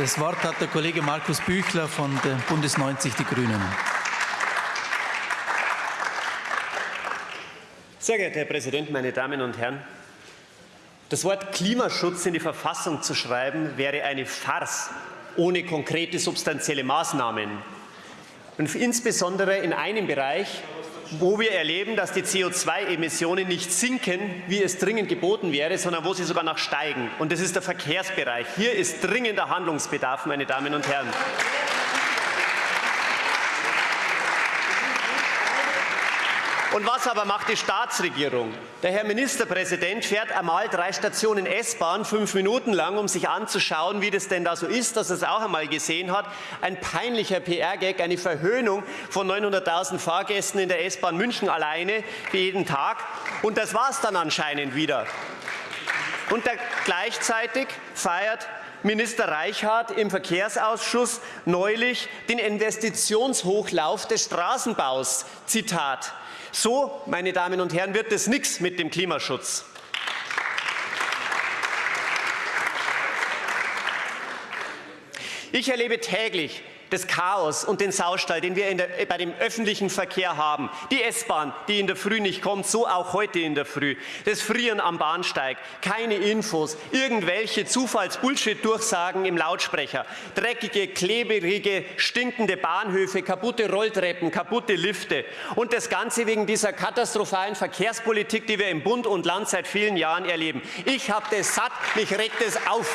Das Wort hat der Kollege Markus Büchler von der Bundes 90 Die Grünen. Sehr geehrter Herr Präsident, meine Damen und Herren! Das Wort Klimaschutz in die Verfassung zu schreiben, wäre eine Farce ohne konkrete substanzielle Maßnahmen. Und insbesondere in einem Bereich, wo wir erleben, dass die CO2-Emissionen nicht sinken, wie es dringend geboten wäre, sondern wo sie sogar noch steigen. Und das ist der Verkehrsbereich. Hier ist dringender Handlungsbedarf, meine Damen und Herren. Und was aber macht die Staatsregierung? Der Herr Ministerpräsident fährt einmal drei Stationen S-Bahn, fünf Minuten lang, um sich anzuschauen, wie das denn da so ist, dass er es auch einmal gesehen hat. Ein peinlicher PR-Gag, eine Verhöhnung von 900.000 Fahrgästen in der S-Bahn München alleine für jeden Tag. Und das war es dann anscheinend wieder. Und gleichzeitig feiert Minister Reichhardt im Verkehrsausschuss neulich den Investitionshochlauf des Straßenbaus. Zitat. So, meine Damen und Herren, wird es nichts mit dem Klimaschutz. Ich erlebe täglich das Chaos und den Saustall, den wir der, bei dem öffentlichen Verkehr haben. Die S-Bahn, die in der Früh nicht kommt, so auch heute in der Früh. Das Frieren am Bahnsteig, keine Infos, irgendwelche Zufalls-Bullshit-Durchsagen im Lautsprecher, dreckige, klebrige, stinkende Bahnhöfe, kaputte Rolltreppen, kaputte Lifte und das Ganze wegen dieser katastrophalen Verkehrspolitik, die wir im Bund und Land seit vielen Jahren erleben. Ich habe das satt, mich regt es auf.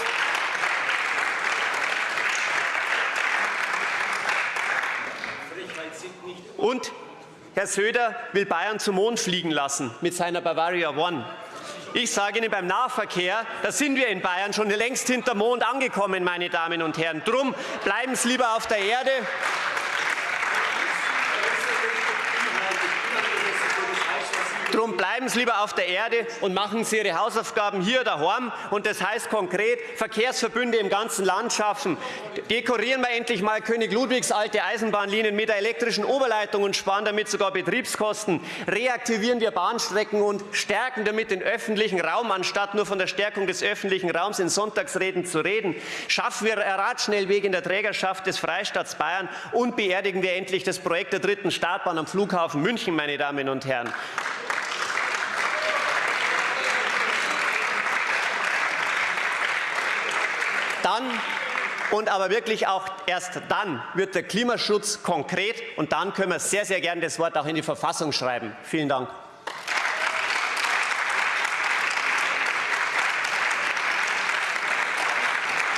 Und Herr Söder will Bayern zum Mond fliegen lassen mit seiner Bavaria One. Ich sage Ihnen, beim Nahverkehr, da sind wir in Bayern schon längst hinter Mond angekommen, meine Damen und Herren. Drum bleiben Sie lieber auf der Erde. Drum bleiben Sie lieber auf der Erde und machen Sie Ihre Hausaufgaben hier daheim. Und das heißt konkret, Verkehrsverbünde im ganzen Land schaffen. Dekorieren wir endlich mal König Ludwigs alte Eisenbahnlinien mit der elektrischen Oberleitung und sparen damit sogar Betriebskosten. Reaktivieren wir Bahnstrecken und stärken damit den öffentlichen Raum, anstatt nur von der Stärkung des öffentlichen Raums in Sonntagsreden zu reden. Schaffen wir Radschnellwege in der Trägerschaft des Freistaats Bayern und beerdigen wir endlich das Projekt der dritten Startbahn am Flughafen München, meine Damen und Herren. Dann und aber wirklich auch erst dann wird der Klimaschutz konkret und dann können wir sehr, sehr gerne das Wort auch in die Verfassung schreiben. Vielen Dank.